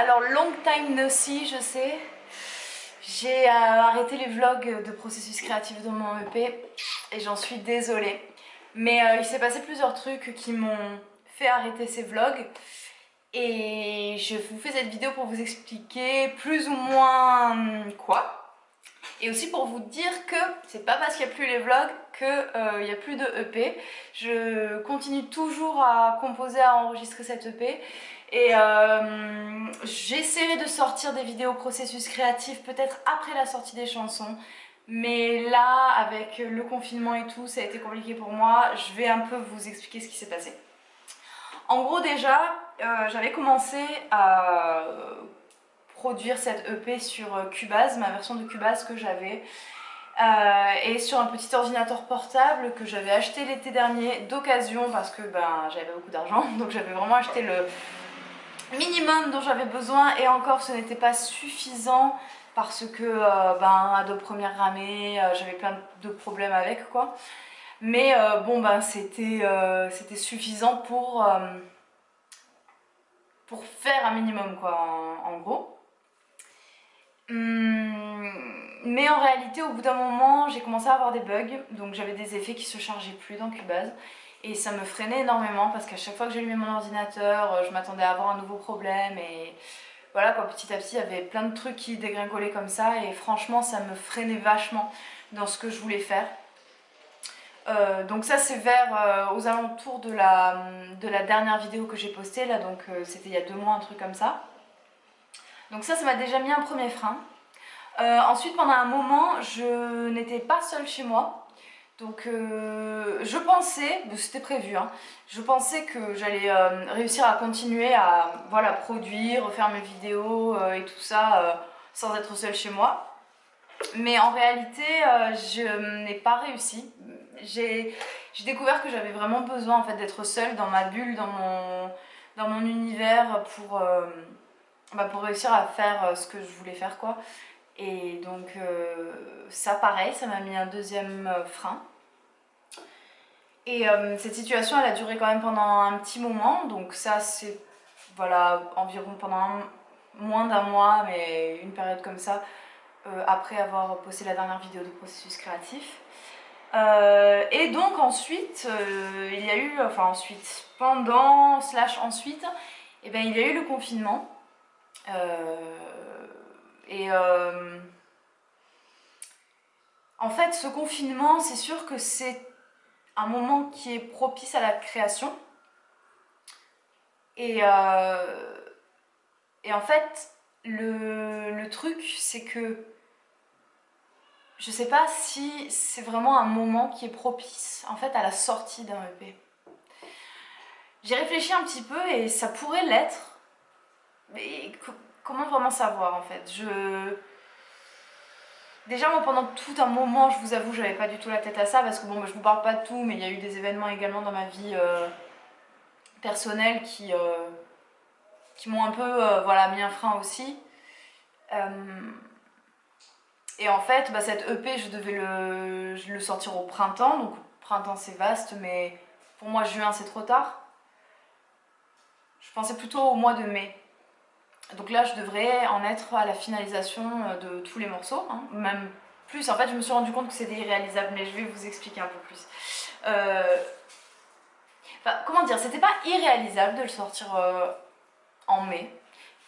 alors long time no see, je sais. J'ai euh, arrêté les vlogs de processus créatif dans mon EP et j'en suis désolée. Mais euh, il s'est passé plusieurs trucs qui m'ont fait arrêter ces vlogs. Et je vous fais cette vidéo pour vous expliquer plus ou moins hum, quoi. Et aussi pour vous dire que c'est pas parce qu'il n'y a plus les vlogs qu'il euh, n'y a plus de EP. Je continue toujours à composer, à enregistrer cette EP. Et euh, j'essaierai de sortir des vidéos processus créatif peut-être après la sortie des chansons. Mais là, avec le confinement et tout, ça a été compliqué pour moi. Je vais un peu vous expliquer ce qui s'est passé. En gros déjà, euh, j'avais commencé à produire cette EP sur Cubase, ma version de Cubase que j'avais. Euh, et sur un petit ordinateur portable que j'avais acheté l'été dernier d'occasion parce que ben, j'avais beaucoup d'argent donc j'avais vraiment acheté le minimum dont j'avais besoin et encore ce n'était pas suffisant parce que euh, ben, Adobe Premiere ramé, j'avais plein de problèmes avec quoi. Mais bon ben c'était c'était suffisant pour pour faire un minimum quoi en gros. Hum, mais en réalité, au bout d'un moment, j'ai commencé à avoir des bugs, donc j'avais des effets qui se chargeaient plus dans Cubase. Et ça me freinait énormément parce qu'à chaque fois que j'allumais mon ordinateur, euh, je m'attendais à avoir un nouveau problème et voilà quoi, petit à petit, il y avait plein de trucs qui dégringolaient comme ça et franchement, ça me freinait vachement dans ce que je voulais faire. Euh, donc ça c'est vers euh, aux alentours de la, de la dernière vidéo que j'ai postée là donc c'était il y a deux mois un truc comme ça donc ça, ça m'a déjà mis un premier frein. Ensuite, pendant un moment, je n'étais pas seule chez moi. Donc euh, je pensais, c'était prévu, hein, je pensais que j'allais euh, réussir à continuer à voilà, produire, faire mes vidéos et tout ça sans être seule chez moi. Mais en réalité, je n'ai pas réussi. J'ai découvert que j'avais vraiment besoin en fait, d'être seule dans ma bulle, dans mon, dans mon univers pour bah, pour réussir à faire euh, ce que je voulais faire quoi. Et donc euh, ça pareil, ça m'a mis un deuxième euh, frein. Et cette situation elle a duré quand même pendant un petit moment, donc ça c'est voilà environ pendant moins d'un mois, mais une période comme ça, après avoir posté la dernière vidéo de processus créatif. et donc ensuite, il y a eu, enfin ensuite, pendant, slash ensuite, et eh ben, il y a eu le confinement. Euh, et euh, en fait, ce confinement, c'est sûr que c'est un moment qui est propice à la création. Et, euh, et en fait, le, le truc, c'est que je sais pas si c'est vraiment un moment qui est propice en fait à la sortie d'un EP. J'ai réfléchi un petit peu et ça pourrait l'être, mais comment vraiment savoir en fait? Je... Déjà moi pendant tout un moment, je vous avoue, j'avais pas du tout la tête à ça parce que bon, je vous parle pas de tout, mais il y a eu des événements également dans ma vie euh, personnelle qui, euh, qui m'ont un peu euh, voilà, mis un frein aussi. et en fait, bah, cette EP, je devais le, le sortir au printemps, donc printemps c'est vaste, mais pour moi juin c'est trop tard. Je pensais plutôt au mois de mai. Donc là, je devrais en être à la finalisation euh, de tous les morceaux, hein. même plus. En fait, je me suis rendu compte que c'était irréalisable, mais je vais vous expliquer un peu plus. Euh, comment dire, c'était pas irréalisable de le sortir euh, en mai,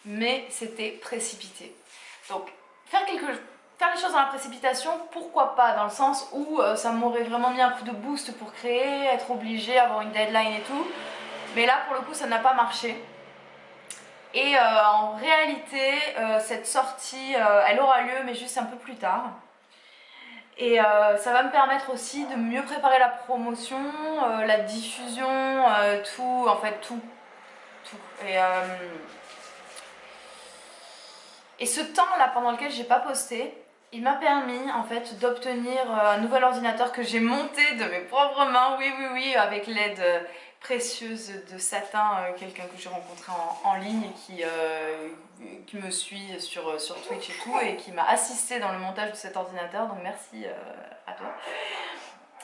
mais c'était précipité. Donc, faire, quelque... faire les choses dans la précipitation, pourquoi pas, dans le sens où ça m'aurait vraiment mis un coup de boost pour créer, être obligé, avoir une deadline et tout. Mais là, pour le coup, ça n'a pas marché. Et euh, en réalité, euh, cette sortie, euh, elle aura lieu, mais juste un peu plus tard. Et ça va me permettre aussi de mieux préparer la promotion, la diffusion, tout, en fait tout. tout. Et, et ce temps-là pendant lequel j'ai pas posté, il m'a permis en fait d'obtenir un nouvel ordinateur que j'ai monté de mes propres mains, oui oui oui, avec l'aide précieuse de satin, euh, quelqu'un que j'ai rencontré en, ligne et qui, euh, qui me suit sur, sur Twitch et tout et qui m'a assisté dans le montage de cet ordinateur, donc merci euh, à toi.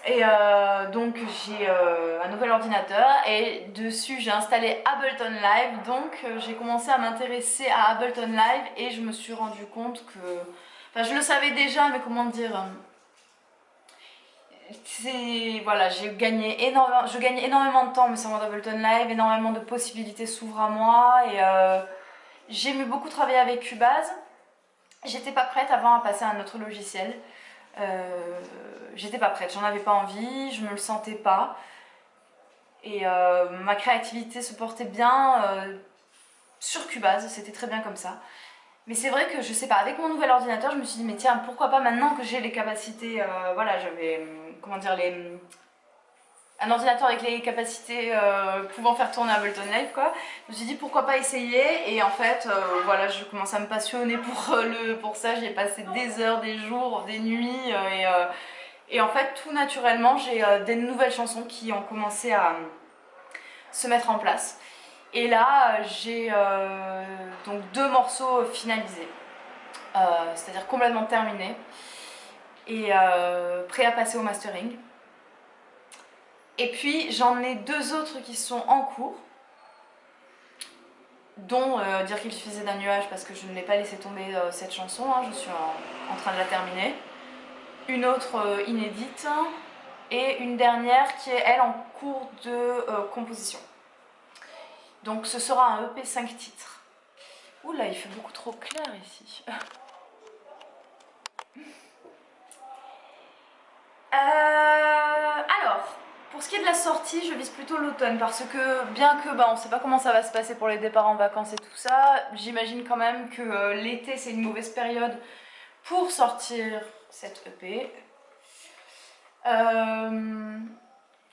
Et euh, donc j'ai euh, un nouvel ordinateur et dessus j'ai installé Ableton Live donc euh, j'ai commencé à m'intéresser à Ableton Live et je me suis rendu compte que... Enfin je le savais déjà mais comment dire... C'est... Voilà, j'ai gagné énormément, je gagne énormément de temps mais servant d'Ableton Live, énormément de possibilités s'ouvrent à moi et j'ai aimé beaucoup travailler avec Cubase. J'étais pas prête avant à passer à un autre logiciel. Euh, j'étais pas prête, j'en avais pas envie, je me le sentais pas. Et euh, ma créativité se portait bien euh, sur Cubase, c'était très bien comme ça. Mais c'est vrai que je sais pas, avec mon nouvel ordinateur, je me suis dit mais tiens, pourquoi pas maintenant que j'ai les capacités, voilà, j'avais, comment dire, les un ordinateur avec les capacités euh, pouvant faire tourner Ableton Live quoi. Je me suis dit pourquoi pas essayer? Et en fait euh, voilà je commence à me passionner pour, euh, le, pour ça, j'ai passé des heures, des jours, des nuits et, et, en fait tout naturellement j'ai des nouvelles chansons qui ont commencé à se mettre en place. Et là j'ai donc deux morceaux finalisés, c'est-à-dire complètement terminés et prêts à passer au mastering. Et puis j'en ai deux autres qui sont en cours, dont euh, Dire qu'il suffisait d'un nuage parce que je ne l'ai pas laissé tomber euh, cette chanson, hein, je suis en, train de la terminer. Une autre euh, inédite et une dernière qui est elle en cours de composition. Donc ce sera un EP 5 titres. Oula, il fait beaucoup trop clair ici. alors, pour ce qui est de la sortie, je vise plutôt l'automne parce que bien que bah, on ne sait pas comment ça va se passer pour les départs en vacances et tout ça, j'imagine quand même que euh, l'été c'est une mauvaise période pour sortir cette EP. Euh,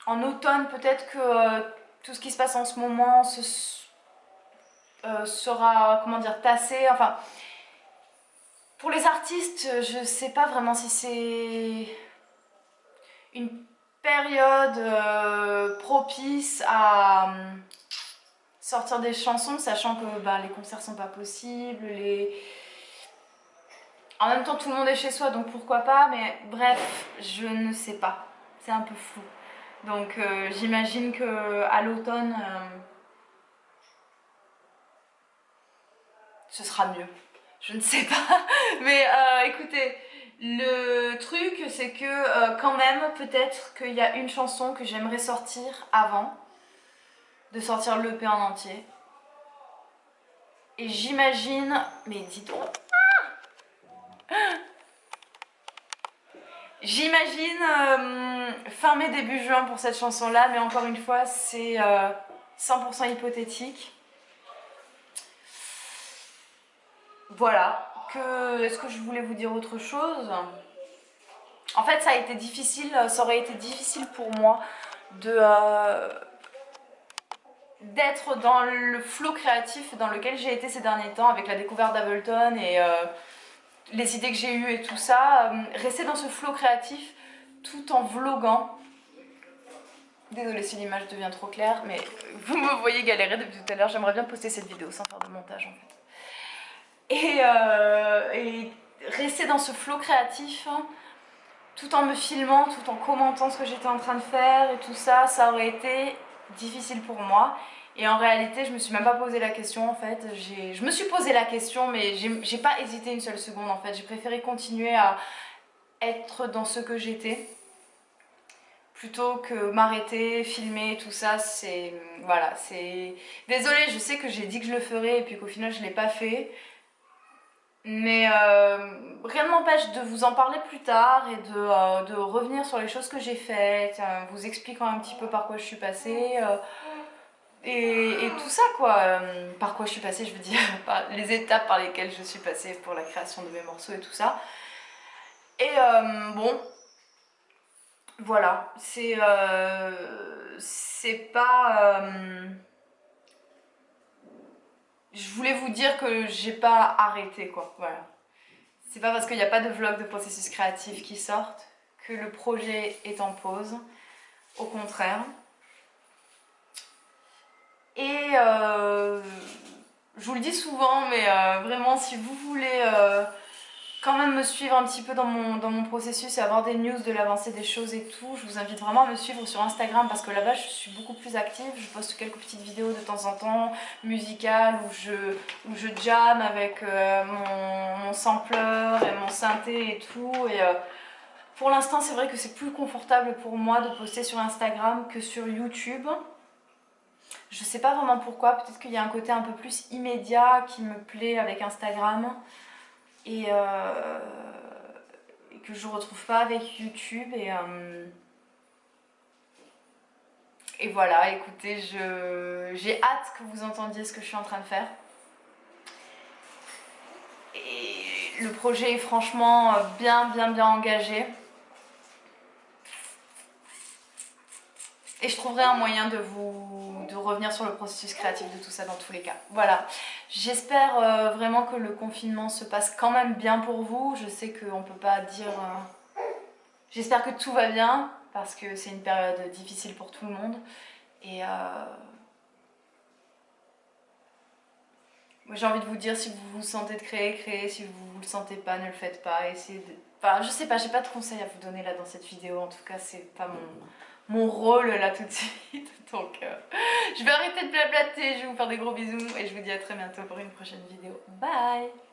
en automne peut-être que euh, tout ce qui se passe en ce moment sera comment dire tassé, enfin pour les artistes je sais pas vraiment si c'est une période euh, propice à euh, sortir des chansons, sachant que bah, les concerts sont pas possibles, les... En même temps, tout le monde est chez soi, donc pourquoi pas, mais bref, je ne sais pas. C'est un peu flou. Donc euh, j'imagine que à l'automne, ce sera mieux. Je ne sais pas. Mais écoutez, le truc, c'est que euh, quand même, peut-être qu'il y a une chanson que j'aimerais sortir avant de sortir l'EP en entier. Et j'imagine... Mais dis donc J'imagine euh, fin mai, début juin pour cette chanson-là, mais encore une fois, c'est 100% euh, hypothétique. Voilà, est-ce que je voulais vous dire autre chose? En fait, ça a été difficile, ça aurait été difficile pour moi de euh, d'être dans le flot créatif dans lequel j'ai été ces derniers temps avec la découverte d'Ableton et euh, les idées que j'ai eues et tout ça. Euh, rester dans ce flot créatif tout en vloguant. Désolée si l'image devient trop claire, mais vous me voyez galérer depuis tout à l'heure. J'aimerais bien poster cette vidéo sans faire de montage en fait. Euh, et, rester dans ce flot créatif hein, tout en me filmant, tout en commentant ce que j'étais en train de faire et tout ça, ça aurait été difficile pour moi. Et en réalité, je me suis même pas posé la question en fait. Je me suis posé la question, mais j'ai pas hésité une seule seconde en fait. J'ai préféré continuer à être dans ce que j'étais plutôt que m'arrêter, filmer, tout ça, c'est... Voilà, c'est... Désolée, je sais que j'ai dit que je le ferais et puis qu'au final je l'ai pas fait. Mais euh, rien ne m'empêche de vous en parler plus tard et de, euh, revenir sur les choses que j'ai faites, euh, vous expliquant un petit peu par quoi je suis passée. Et, tout ça quoi, par quoi je suis passée je veux dire, les étapes par lesquelles je suis passée pour la création de mes morceaux et tout ça. Et bon, voilà, c'est c'est pas je voulais vous dire que j'ai pas arrêté quoi, voilà. C'est pas parce qu'il n'y a pas de vlog de processus créatif qui sortent que le projet est en pause, au contraire. Et euh, je vous le dis souvent, mais euh, vraiment si vous voulez... Euh, quand même me suivre un petit peu dans mon, dans mon processus et avoir des news de l'avancée des choses et tout, je vous invite vraiment à me suivre sur Instagram parce que là-bas je suis beaucoup plus active, je poste quelques petites vidéos de temps en temps, musicales, où je, où je jam avec mon, mon sampler et mon synthé et tout. Et, pour l'instant c'est vrai que c'est plus confortable pour moi de poster sur Instagram que sur YouTube. Je sais pas vraiment pourquoi, peut-être qu'il y a un côté un peu plus immédiat qui me plaît avec Instagram et, euh, que je retrouve pas avec YouTube et, euh, et voilà, écoutez, j'ai hâte que vous entendiez ce que je suis en train de faire. Et le projet est franchement bien bien bien engagé. Et je trouverai un moyen de vous revenir sur le processus créatif de tout ça dans tous les cas. Voilà, j'espère euh, vraiment que le confinement se passe quand même bien pour vous. Je sais qu'on ne peut pas dire... Euh, j'espère que tout va bien parce que c'est une période difficile pour tout le monde. Et euh, j'ai envie de vous dire, si vous vous sentez de créer, créez. Si vous ne le sentez pas, ne le faites pas. Essayez. Enfin, je sais pas, j'ai pas de conseils à vous donner là dans cette vidéo. En tout cas, c'est pas mon mon rôle là tout de suite. Donc euh, je vais arrêter de blablater, je vais vous faire des gros bisous et je vous dis à très bientôt pour une prochaine vidéo. Bye